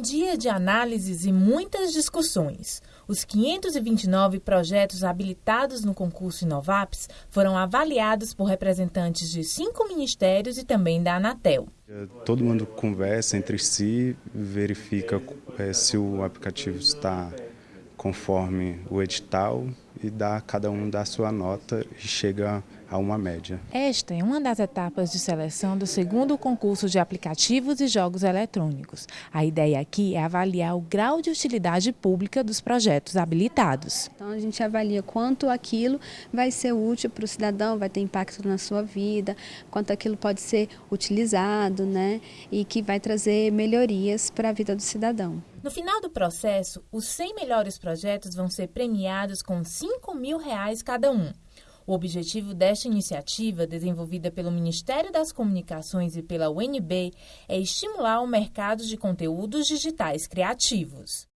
dia de análises e muitas discussões. Os 529 projetos habilitados no concurso Inovaps foram avaliados por representantes de cinco ministérios e também da Anatel. Todo mundo conversa entre si, verifica é, se o aplicativo está conforme o edital e dá cada um dá sua nota e chega a uma média. Esta é uma das etapas de seleção do segundo concurso de aplicativos e jogos eletrônicos. A ideia aqui é avaliar o grau de utilidade pública dos projetos habilitados. Então a gente avalia quanto aquilo vai ser útil para o cidadão, vai ter impacto na sua vida, quanto aquilo pode ser utilizado, né, e que vai trazer melhorias para a vida do cidadão. No final do processo, os 100 melhores projetos vão ser premiados com 5 mil reais cada um. O objetivo desta iniciativa, desenvolvida pelo Ministério das Comunicações e pela UNB, é estimular o mercado de conteúdos digitais criativos.